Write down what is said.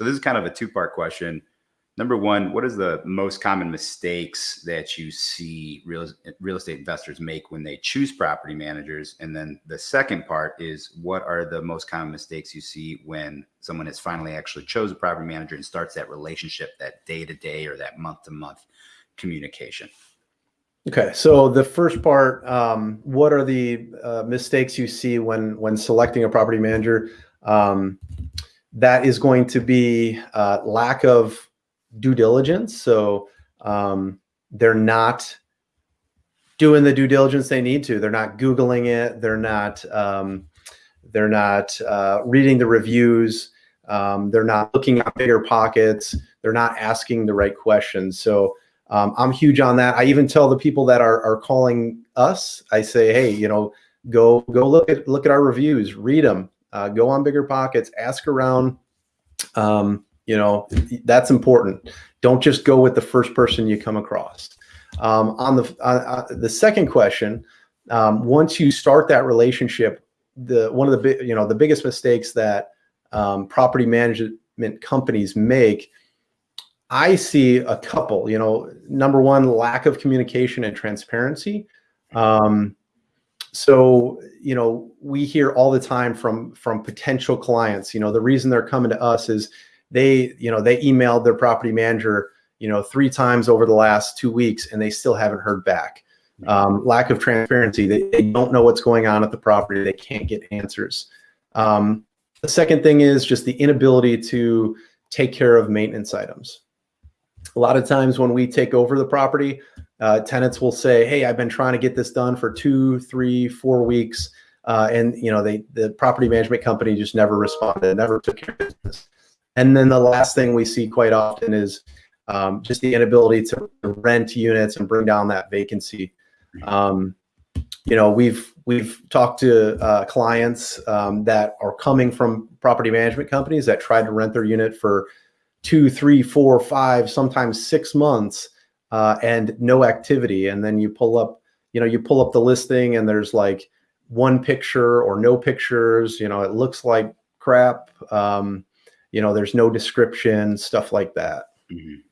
So this is kind of a two part question. Number one, what is the most common mistakes that you see real, real estate investors make when they choose property managers? And then the second part is what are the most common mistakes you see when someone has finally actually chose a property manager and starts that relationship, that day to day or that month to month communication? Okay, so the first part, um, what are the uh, mistakes you see when when selecting a property manager? Um, that is going to be uh, lack of due diligence. So um, they're not doing the due diligence they need to. They're not googling it. They're not. Um, they're not uh, reading the reviews. Um, they're not looking at BiggerPockets. They're not asking the right questions. So um, I'm huge on that. I even tell the people that are, are calling us, I say, hey, you know, go go look at look at our reviews, read them, uh, go on BiggerPockets, ask around. Um, you know, that's important. Don't just go with the first person you come across. Um, on the uh, uh, the second question, um, once you start that relationship, the one of the big you know the biggest mistakes that um, property management companies make I see a couple, you know, number one, lack of communication and transparency. Um, so, you know, we hear all the time from, from potential clients, you know, the reason they're coming to us is they, you know, they emailed their property manager, you know, three times over the last two weeks and they still haven't heard back. Um, lack of transparency. They, they, don't know what's going on at the property. They can't get answers. Um, the second thing is just the inability to take care of maintenance items a lot of times when we take over the property, uh, tenants will say, "Hey, I've been trying to get this done for two, three, four weeks," uh, and you know, they the property management company just never responded, never took care of business. And then the last thing we see quite often is um, just the inability to rent units and bring down that vacancy. Um, you know, we've we've talked to uh, clients um, that are coming from property management companies that tried to rent their unit for two, three, four, five, sometimes six months uh, and no activity. And then you pull up, you know, you pull up the listing and there's like one picture or no pictures, you know, it looks like crap. Um, you know, there's no description, stuff like that. Mm -hmm.